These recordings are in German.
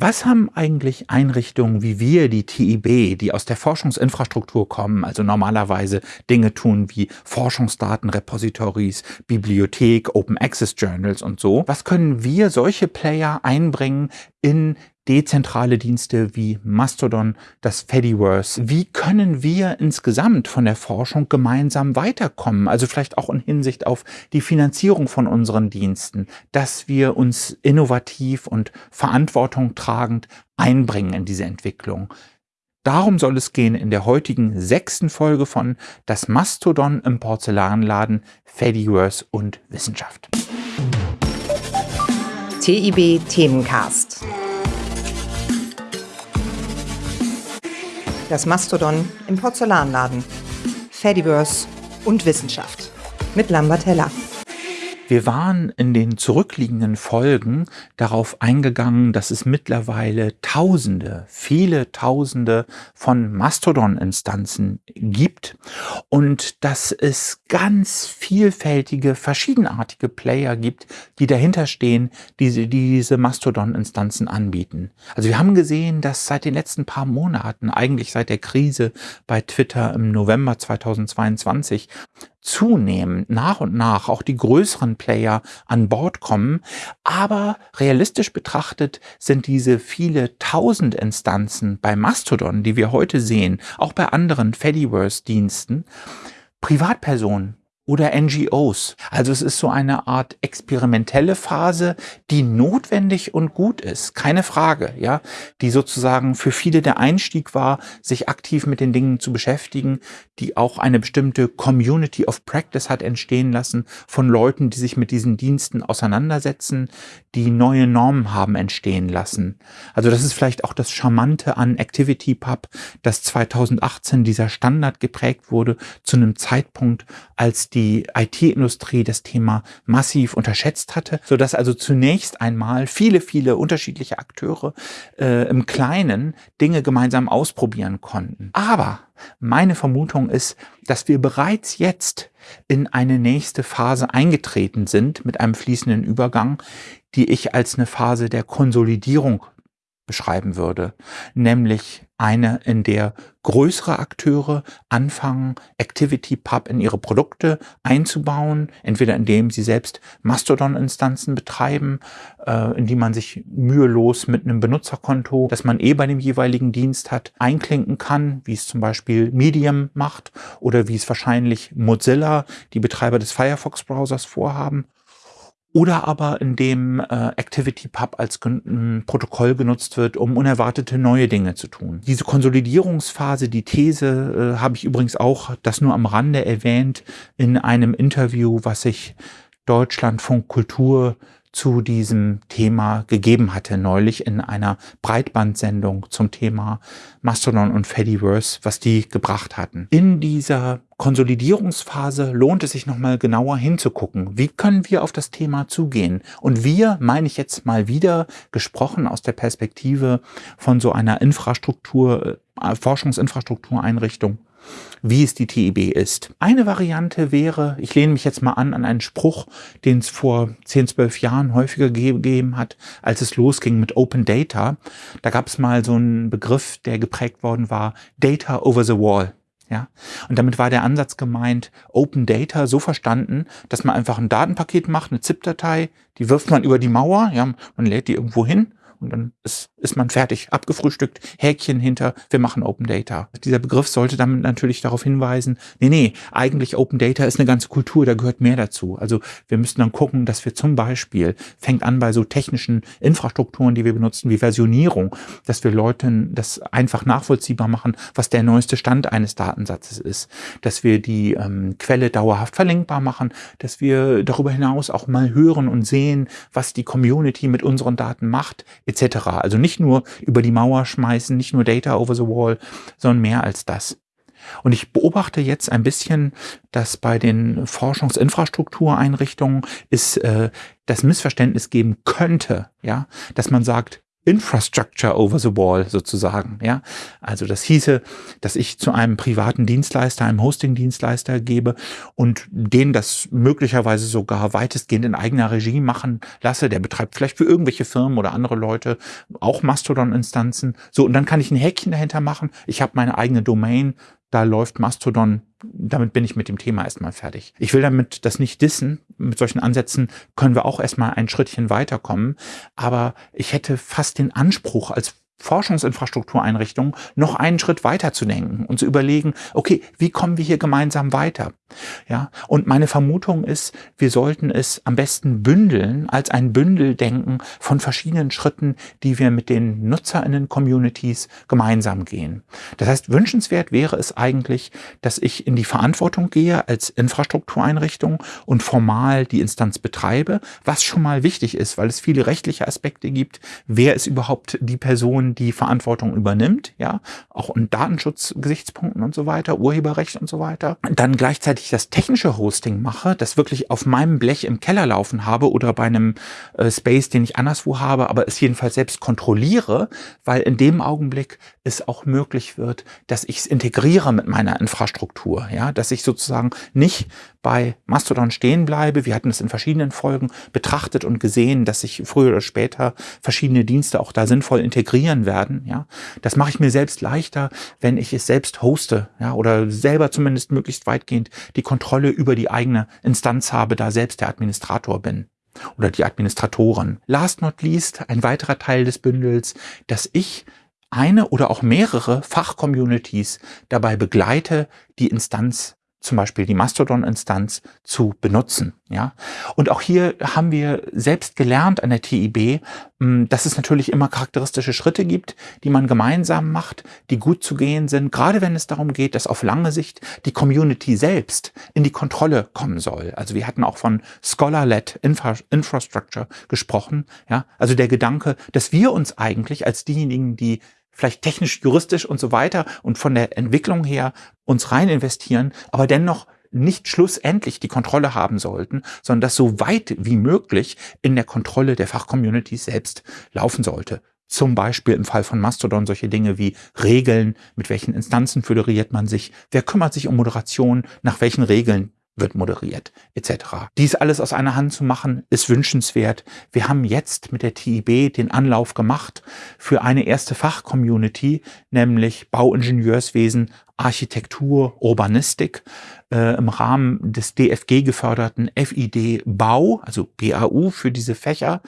Was haben eigentlich Einrichtungen wie wir, die TIB, die aus der Forschungsinfrastruktur kommen, also normalerweise Dinge tun wie Forschungsdatenrepositories, Bibliothek, Open Access Journals und so, was können wir solche Player einbringen in dezentrale Dienste wie Mastodon, das Fediverse. Wie können wir insgesamt von der Forschung gemeinsam weiterkommen? Also vielleicht auch in Hinsicht auf die Finanzierung von unseren Diensten, dass wir uns innovativ und verantwortung tragend einbringen in diese Entwicklung. Darum soll es gehen in der heutigen sechsten Folge von Das Mastodon im Porzellanladen, Fediverse und Wissenschaft. TIB Themencast. Das Mastodon im Porzellanladen. Fediverse und Wissenschaft. Mit Lambert Heller. Wir waren in den zurückliegenden Folgen darauf eingegangen, dass es mittlerweile Tausende, viele Tausende von Mastodon-Instanzen gibt und dass es ganz vielfältige, verschiedenartige Player gibt, die dahinter stehen, die, die diese Mastodon-Instanzen anbieten. Also wir haben gesehen, dass seit den letzten paar Monaten, eigentlich seit der Krise bei Twitter im November 2022, zunehmend nach und nach auch die größeren Player an Bord kommen. Aber realistisch betrachtet sind diese viele tausend Instanzen bei Mastodon, die wir heute sehen, auch bei anderen Fediverse-Diensten, Privatpersonen, oder NGOs. Also es ist so eine Art experimentelle Phase, die notwendig und gut ist, keine Frage, ja, die sozusagen für viele der Einstieg war, sich aktiv mit den Dingen zu beschäftigen, die auch eine bestimmte Community of Practice hat entstehen lassen von Leuten, die sich mit diesen Diensten auseinandersetzen, die neue Normen haben entstehen lassen. Also das ist vielleicht auch das Charmante an ActivityPub, dass 2018 dieser Standard geprägt wurde zu einem Zeitpunkt, als die IT-Industrie das Thema massiv unterschätzt hatte, so dass also zunächst einmal viele, viele unterschiedliche Akteure äh, im Kleinen Dinge gemeinsam ausprobieren konnten. Aber meine Vermutung ist, dass wir bereits jetzt in eine nächste Phase eingetreten sind mit einem fließenden Übergang, die ich als eine Phase der Konsolidierung beschreiben würde, nämlich eine, in der größere Akteure anfangen, ActivityPub in ihre Produkte einzubauen, entweder indem sie selbst Mastodon-Instanzen betreiben, äh, in die man sich mühelos mit einem Benutzerkonto, das man eh bei dem jeweiligen Dienst hat, einklinken kann, wie es zum Beispiel Medium macht oder wie es wahrscheinlich Mozilla, die Betreiber des Firefox-Browsers, vorhaben oder aber indem äh, ActivityPub als äh, Protokoll genutzt wird, um unerwartete neue Dinge zu tun. Diese Konsolidierungsphase, die These, äh, habe ich übrigens auch das nur am Rande erwähnt in einem Interview, was ich Deutschlandfunk Kultur zu diesem Thema gegeben hatte, neulich in einer Breitbandsendung zum Thema Mastodon und Fediverse, was die gebracht hatten. In dieser Konsolidierungsphase lohnt es sich nochmal genauer hinzugucken. Wie können wir auf das Thema zugehen? Und wir, meine ich jetzt mal wieder, gesprochen aus der Perspektive von so einer Infrastruktur, äh, Forschungsinfrastruktureinrichtung wie es die TIB ist. Eine Variante wäre, ich lehne mich jetzt mal an an einen Spruch, den es vor 10, 12 Jahren häufiger gegeben hat, als es losging mit Open Data. Da gab es mal so einen Begriff, der geprägt worden war, Data over the Wall. Ja, und damit war der Ansatz gemeint, Open Data so verstanden, dass man einfach ein Datenpaket macht, eine ZIP-Datei, die wirft man über die Mauer, ja, man lädt die irgendwo hin und dann ist, ist man fertig, abgefrühstückt, Häkchen hinter, wir machen Open Data. Dieser Begriff sollte damit natürlich darauf hinweisen, nee, nee, eigentlich Open Data ist eine ganze Kultur, da gehört mehr dazu. Also wir müssen dann gucken, dass wir zum Beispiel, fängt an bei so technischen Infrastrukturen, die wir benutzen, wie Versionierung, dass wir Leuten das einfach nachvollziehbar machen, was der neueste Stand eines Datensatzes ist, dass wir die ähm, Quelle dauerhaft verlinkbar machen, dass wir darüber hinaus auch mal hören und sehen, was die Community mit unseren Daten macht, etc. Also nicht nur über die Mauer schmeißen, nicht nur Data over the wall, sondern mehr als das. Und ich beobachte jetzt ein bisschen, dass bei den Forschungsinfrastruktureinrichtungen es äh, das Missverständnis geben könnte, ja, dass man sagt, Infrastructure over the wall sozusagen. Ja, also das hieße, dass ich zu einem privaten Dienstleister, einem Hosting-Dienstleister gebe und den das möglicherweise sogar weitestgehend in eigener Regie machen lasse. Der betreibt vielleicht für irgendwelche Firmen oder andere Leute auch Mastodon-Instanzen. So, und dann kann ich ein Häkchen dahinter machen. Ich habe meine eigene Domain. Da läuft Mastodon damit bin ich mit dem Thema erstmal fertig. Ich will damit das nicht dissen. Mit solchen Ansätzen können wir auch erstmal ein Schrittchen weiterkommen. Aber ich hätte fast den Anspruch als Forschungsinfrastruktureinrichtung noch einen Schritt weiter zu denken und zu überlegen, okay, wie kommen wir hier gemeinsam weiter? Ja, und meine Vermutung ist, wir sollten es am besten bündeln, als ein Bündel denken von verschiedenen Schritten, die wir mit den NutzerInnen-Communities gemeinsam gehen. Das heißt, wünschenswert wäre es eigentlich, dass ich in die Verantwortung gehe als Infrastruktureinrichtung und formal die Instanz betreibe, was schon mal wichtig ist, weil es viele rechtliche Aspekte gibt. Wer ist überhaupt die Person, die Verantwortung übernimmt, ja, auch in Datenschutzgesichtspunkten und so weiter, Urheberrecht und so weiter. Dann gleichzeitig das technische Hosting mache, das wirklich auf meinem Blech im Keller laufen habe oder bei einem äh, Space, den ich anderswo habe, aber es jedenfalls selbst kontrolliere, weil in dem Augenblick es auch möglich wird, dass ich es integriere mit meiner Infrastruktur, ja, dass ich sozusagen nicht bei Mastodon stehen bleibe. Wir hatten es in verschiedenen Folgen betrachtet und gesehen, dass sich früher oder später verschiedene Dienste auch da sinnvoll integrieren werden. Ja, das mache ich mir selbst leichter, wenn ich es selbst hoste, ja, oder selber zumindest möglichst weitgehend die Kontrolle über die eigene Instanz habe, da selbst der Administrator bin oder die Administratoren. Last not least, ein weiterer Teil des Bündels, dass ich eine oder auch mehrere Fachcommunities dabei begleite, die Instanz zum Beispiel die Mastodon-Instanz zu benutzen. Ja, und auch hier haben wir selbst gelernt an der TIB, hm, dass es natürlich immer charakteristische Schritte gibt, die man gemeinsam macht, die gut zu gehen sind, gerade wenn es darum geht, dass auf lange Sicht die Community selbst in die Kontrolle kommen soll. Also wir hatten auch von Scholar-led Infra Infrastructure gesprochen. Ja, also der Gedanke, dass wir uns eigentlich als diejenigen, die vielleicht technisch, juristisch und so weiter und von der Entwicklung her uns rein investieren, aber dennoch nicht schlussendlich die Kontrolle haben sollten, sondern das so weit wie möglich in der Kontrolle der Fachcommunity selbst laufen sollte. Zum Beispiel im Fall von Mastodon solche Dinge wie Regeln, mit welchen Instanzen föderiert man sich, wer kümmert sich um Moderation, nach welchen Regeln wird moderiert, etc. Dies alles aus einer Hand zu machen, ist wünschenswert. Wir haben jetzt mit der TIB den Anlauf gemacht für eine erste Fachcommunity, nämlich Bauingenieurswesen, Architektur, Urbanistik äh, im Rahmen des DFG geförderten FID Bau, also BAU für diese Fächer,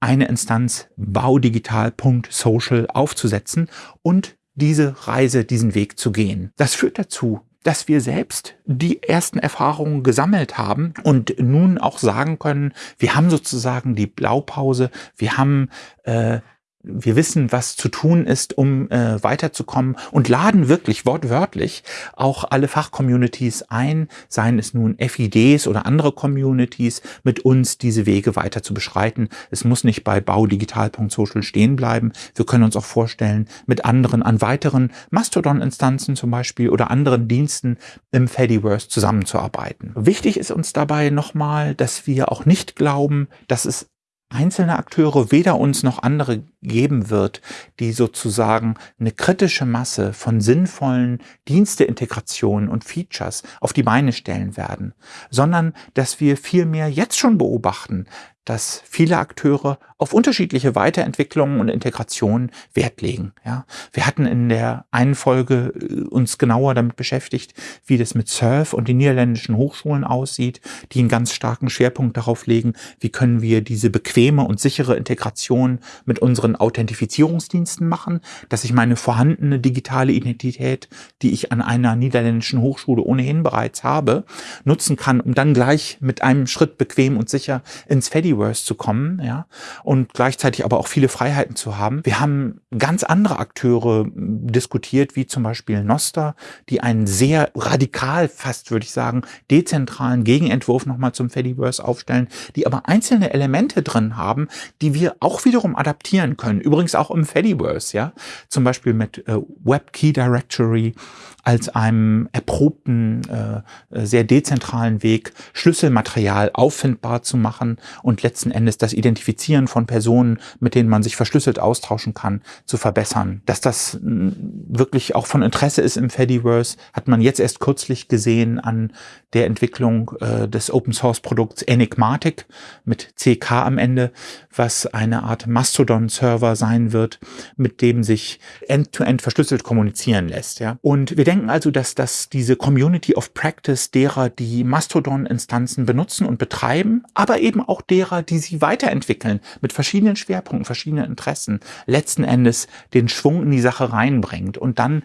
eine Instanz baudigital.social aufzusetzen und diese Reise, diesen Weg zu gehen. Das führt dazu, dass wir selbst die ersten Erfahrungen gesammelt haben und nun auch sagen können, wir haben sozusagen die Blaupause, wir haben äh, wir wissen, was zu tun ist, um äh, weiterzukommen und laden wirklich wortwörtlich auch alle Fachcommunities ein, seien es nun FIDs oder andere Communities, mit uns diese Wege weiter zu beschreiten. Es muss nicht bei baudigital.social stehen bleiben. Wir können uns auch vorstellen, mit anderen an weiteren Mastodon-Instanzen zum Beispiel oder anderen Diensten im Fediverse zusammenzuarbeiten. Wichtig ist uns dabei nochmal, dass wir auch nicht glauben, dass es einzelne Akteure weder uns noch andere geben wird, die sozusagen eine kritische Masse von sinnvollen Diensteintegrationen und Features auf die Beine stellen werden, sondern dass wir vielmehr jetzt schon beobachten, dass viele Akteure auf unterschiedliche Weiterentwicklungen und Integrationen Wert legen. Ja, wir hatten in der einen Folge äh, uns genauer damit beschäftigt, wie das mit Surf und den niederländischen Hochschulen aussieht, die einen ganz starken Schwerpunkt darauf legen, wie können wir diese bequeme und sichere Integration mit unseren Authentifizierungsdiensten machen, dass ich meine vorhandene digitale Identität, die ich an einer niederländischen Hochschule ohnehin bereits habe, nutzen kann, um dann gleich mit einem Schritt bequem und sicher ins Fediverse Fediverse zu kommen, ja, und gleichzeitig aber auch viele Freiheiten zu haben. Wir haben ganz andere Akteure diskutiert, wie zum Beispiel Noster, die einen sehr radikal, fast würde ich sagen, dezentralen Gegenentwurf nochmal zum Fediverse aufstellen, die aber einzelne Elemente drin haben, die wir auch wiederum adaptieren können. Übrigens auch im Fediverse, ja, zum Beispiel mit äh, Web Key Directory als einem erprobten, äh, sehr dezentralen Weg, Schlüsselmaterial auffindbar zu machen und letzten Endes das Identifizieren von Personen, mit denen man sich verschlüsselt austauschen kann, zu verbessern. Dass das wirklich auch von Interesse ist im Fediverse, hat man jetzt erst kürzlich gesehen an der Entwicklung äh, des Open Source Produkts Enigmatic mit CK am Ende, was eine Art Mastodon-Server sein wird, mit dem sich end-to-end -end verschlüsselt kommunizieren lässt. Ja? Und wir denken also, dass, dass diese Community of Practice derer, die Mastodon-Instanzen benutzen und betreiben, aber eben auch derer, die sie weiterentwickeln mit verschiedenen Schwerpunkten, verschiedenen Interessen, letzten Endes den Schwung in die Sache reinbringt und dann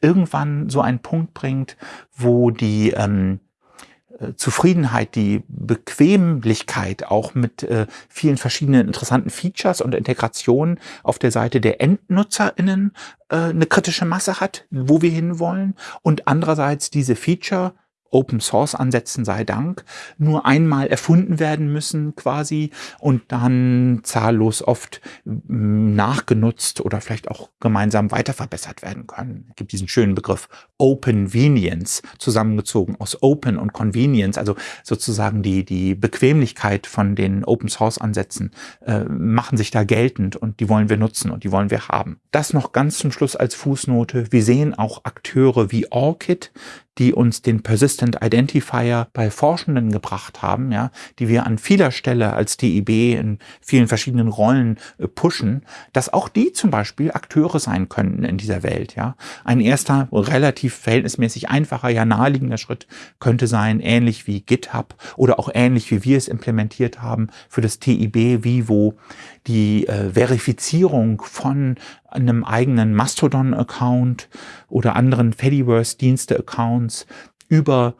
irgendwann so einen Punkt bringt, wo die ähm, äh, Zufriedenheit, die Bequemlichkeit auch mit äh, vielen verschiedenen interessanten Features und Integrationen auf der Seite der EndnutzerInnen äh, eine kritische Masse hat, wo wir hinwollen und andererseits diese Feature Open Source Ansätzen sei Dank nur einmal erfunden werden müssen quasi und dann zahllos oft mm, nachgenutzt oder vielleicht auch gemeinsam weiter verbessert werden können. Es gibt diesen schönen Begriff Open-Venience, zusammengezogen aus Open und Convenience, also sozusagen die, die Bequemlichkeit von den Open Source Ansätzen äh, machen sich da geltend und die wollen wir nutzen und die wollen wir haben. Das noch ganz zum Schluss als Fußnote. Wir sehen auch Akteure wie ORCID, die uns den Persistent Identifier bei Forschenden gebracht haben, ja, die wir an vieler Stelle als DIB in vielen verschiedenen Rollen äh, pushen, dass auch die zum Beispiel Akteure sein könnten in dieser Welt, ja. Ein erster relativ verhältnismäßig einfacher, ja naheliegender Schritt könnte sein, ähnlich wie GitHub oder auch ähnlich wie wir es implementiert haben für das TIB Vivo, die äh, Verifizierung von einem eigenen Mastodon-Account oder anderen Fediverse-Dienste-Accounts über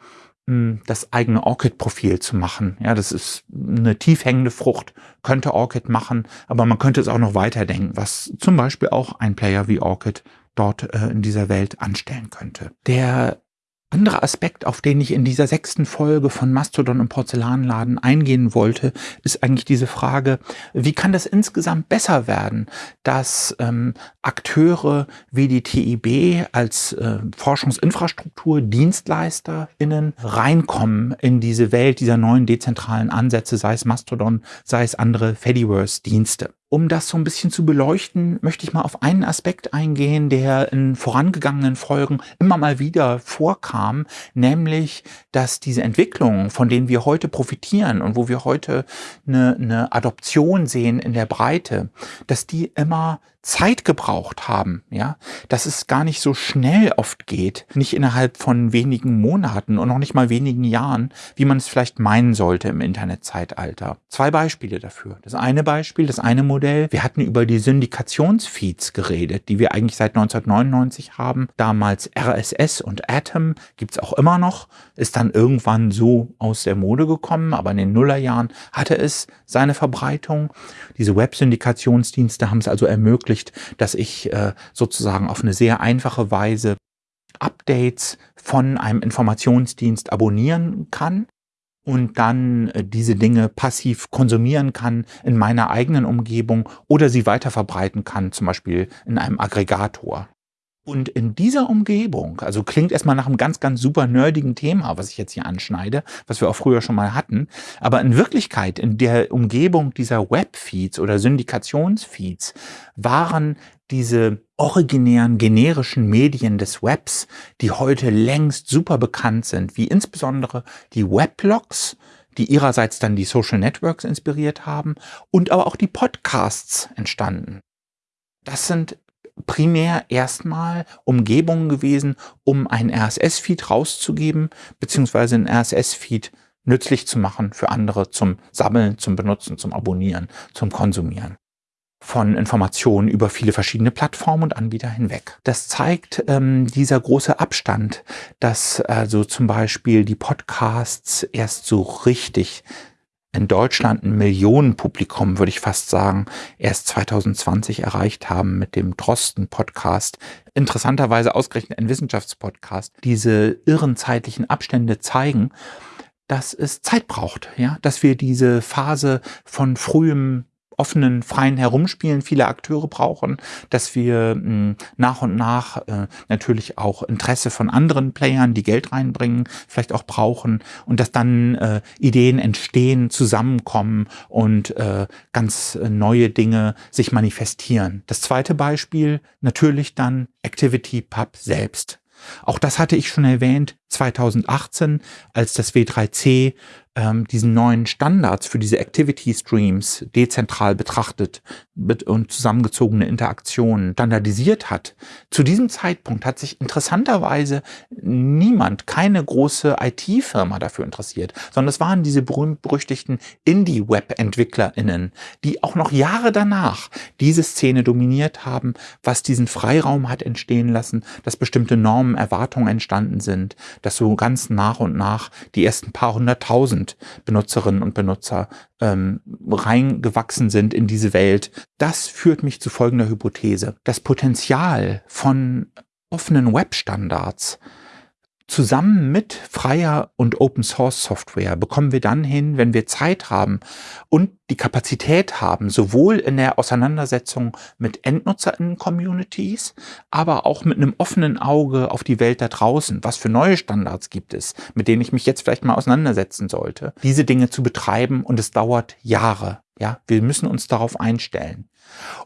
hm, das eigene Orchid-Profil zu machen. Ja, das ist eine tief hängende Frucht, könnte Orchid machen, aber man könnte es auch noch weiterdenken, was zum Beispiel auch ein Player wie Orchid dort äh, in dieser Welt anstellen könnte. Der anderer Aspekt, auf den ich in dieser sechsten Folge von Mastodon und Porzellanladen eingehen wollte, ist eigentlich diese Frage, wie kann das insgesamt besser werden, dass ähm, Akteure wie die TIB als äh, Forschungsinfrastruktur, DienstleisterInnen reinkommen in diese Welt dieser neuen dezentralen Ansätze, sei es Mastodon, sei es andere Fediverse-Dienste. Um das so ein bisschen zu beleuchten, möchte ich mal auf einen Aspekt eingehen, der in vorangegangenen Folgen immer mal wieder vorkam, nämlich, dass diese Entwicklungen, von denen wir heute profitieren und wo wir heute eine, eine Adoption sehen in der Breite, dass die immer Zeit gebraucht haben, ja, dass es gar nicht so schnell oft geht, nicht innerhalb von wenigen Monaten und noch nicht mal wenigen Jahren, wie man es vielleicht meinen sollte im Internetzeitalter. Zwei Beispiele dafür. Das eine Beispiel, das eine Modell, wir hatten über die Syndikationsfeeds geredet, die wir eigentlich seit 1999 haben. Damals RSS und Atom gibt's auch immer noch, ist dann irgendwann so aus der Mode gekommen, aber in den Nullerjahren hatte es seine Verbreitung. Diese Web-Syndikationsdienste haben es also ermöglicht, ermöglicht, dass ich äh, sozusagen auf eine sehr einfache Weise Updates von einem Informationsdienst abonnieren kann und dann äh, diese Dinge passiv konsumieren kann in meiner eigenen Umgebung oder sie weiter verbreiten kann, zum Beispiel in einem Aggregator. Und in dieser Umgebung, also klingt erstmal nach einem ganz, ganz super nerdigen Thema, was ich jetzt hier anschneide, was wir auch früher schon mal hatten, aber in Wirklichkeit, in der Umgebung dieser Webfeeds oder Syndikationsfeeds waren diese originären generischen Medien des Webs, die heute längst super bekannt sind, wie insbesondere die Weblogs, die ihrerseits dann die Social Networks inspiriert haben und aber auch die Podcasts entstanden. Das sind primär erstmal Umgebungen gewesen, um einen RSS-Feed rauszugeben, beziehungsweise einen RSS-Feed nützlich zu machen für andere zum Sammeln, zum Benutzen, zum Abonnieren, zum Konsumieren von Informationen über viele verschiedene Plattformen und Anbieter hinweg. Das zeigt ähm, dieser große Abstand, dass also zum Beispiel die Podcasts erst so richtig in Deutschland ein Millionenpublikum, würde ich fast sagen, erst 2020 erreicht haben mit dem Drosten-Podcast. Interessanterweise ausgerechnet ein Wissenschaftspodcast. Diese irren zeitlichen Abstände zeigen, dass es Zeit braucht, ja, dass wir diese Phase von frühem offenen, freien Herumspielen viele Akteure brauchen, dass wir mh, hm, nach und nach äh, natürlich auch Interesse von anderen Playern, die Geld reinbringen, vielleicht auch brauchen und dass dann äh, Ideen entstehen, zusammenkommen und äh, ganz neue Dinge sich manifestieren. Das zweite Beispiel natürlich dann Activity Pub selbst. Auch das hatte ich schon erwähnt, 2018, als das W3C ähm, diesen neuen Standards für diese Activity Streams dezentral betrachtet und zusammengezogene Interaktionen standardisiert hat. Zu diesem Zeitpunkt hat sich interessanterweise niemand, keine große IT-Firma dafür interessiert, sondern es waren diese berühmt-berüchtigten Indie-Web-EntwicklerInnen, die auch noch Jahre danach diese Szene dominiert haben, was diesen Freiraum hat entstehen lassen, dass bestimmte Normen, Erwartungen entstanden sind, dass so ganz nach und nach die ersten paar hunderttausend Benutzerinnen und Benutzer ähm, reingewachsen sind in diese Welt. Das führt mich zu folgender Hypothese. Das Potenzial von offenen Webstandards Zusammen mit freier und Open Source Software bekommen wir dann hin, wenn wir Zeit haben und die Kapazität haben, sowohl in der Auseinandersetzung mit EndnutzerInnen-Communities, aber auch mit einem offenen Auge auf die Welt da draußen. Was für neue Standards gibt es, mit denen ich mich jetzt vielleicht mal auseinandersetzen sollte, diese Dinge zu betreiben und es dauert Jahre. Ja, wir müssen uns darauf einstellen.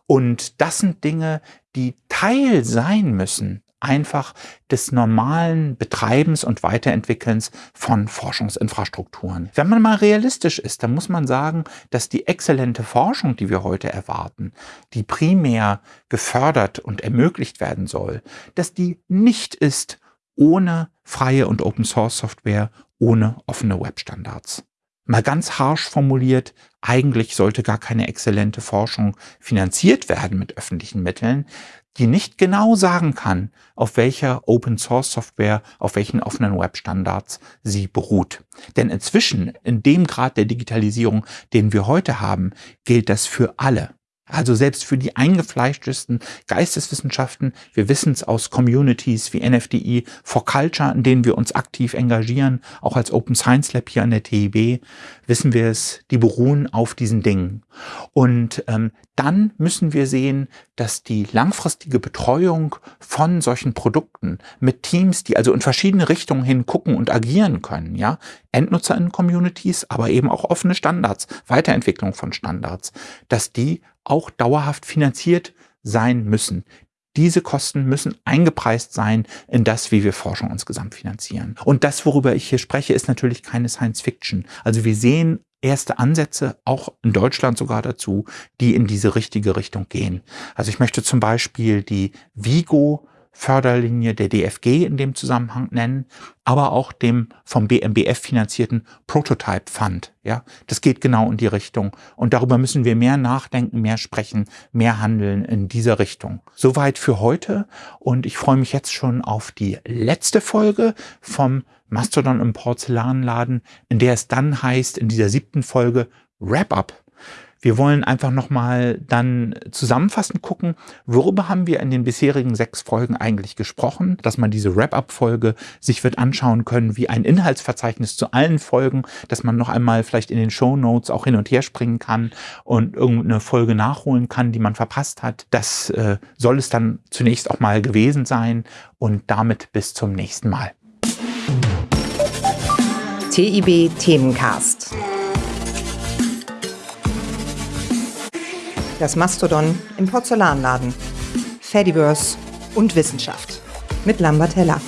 Und das sind Dinge, die Teil sein müssen einfach des normalen Betreibens und Weiterentwickelns von Forschungsinfrastrukturen. Wenn man mal realistisch ist, dann muss man sagen, dass die exzellente Forschung, die wir heute erwarten, die primär gefördert und ermöglicht werden soll, dass die nicht ist ohne freie und Open Source Software, ohne offene Webstandards. Mal ganz harsh formuliert, eigentlich sollte gar keine exzellente Forschung finanziert werden mit öffentlichen Mitteln, die nicht genau sagen kann, auf welcher Open Source Software, auf welchen offenen Webstandards sie beruht. Denn inzwischen, in dem Grad der Digitalisierung, den wir heute haben, gilt das für alle. Also selbst für die eingefleischtesten Geisteswissenschaften, wir wissen es aus Communities wie NFDI for Culture, in denen wir uns aktiv engagieren, auch als Open Science Lab hier an der TIB, wissen wir es, die beruhen auf diesen Dingen. Und ähm, dann müssen wir sehen, dass die langfristige Betreuung von solchen Produkten mit Teams, die also in verschiedene Richtungen hin gucken und agieren können, ja, Endnutzerinnen-Communities, aber eben auch offene Standards, Weiterentwicklung von Standards, dass die auch dauerhaft finanziert sein müssen. Diese Kosten müssen eingepreist sein in das, wie wir Forschung insgesamt finanzieren. Und das, worüber ich hier spreche, ist natürlich keine Science Fiction. Also wir sehen erste Ansätze, auch in Deutschland sogar dazu, die in diese richtige Richtung gehen. Also ich möchte zum Beispiel die Vigo Förderlinie der DFG in dem Zusammenhang nennen, aber auch dem vom BMBF finanzierten Prototype Fund. Ja, das geht genau in die Richtung. Und darüber müssen wir mehr nachdenken, mehr sprechen, mehr handeln in dieser Richtung. Soweit für heute. Und ich freue mich jetzt schon auf die letzte Folge vom Mastodon im Porzellanladen, in der es dann heißt, in dieser siebten Folge Wrap-up wir wollen einfach nochmal dann zusammenfassend gucken, worüber haben wir in den bisherigen sechs Folgen eigentlich gesprochen, dass man diese Wrap-up-Folge sich wird anschauen können, wie ein Inhaltsverzeichnis zu allen Folgen, dass man noch einmal vielleicht in den Show Notes auch hin und her springen kann und irgendeine Folge nachholen kann, die man verpasst hat. Das äh, soll es dann zunächst auch mal gewesen sein und damit bis zum nächsten Mal. TIB Themencast. Das Mastodon im Porzellanladen, Fediverse und Wissenschaft mit Lambert Heller.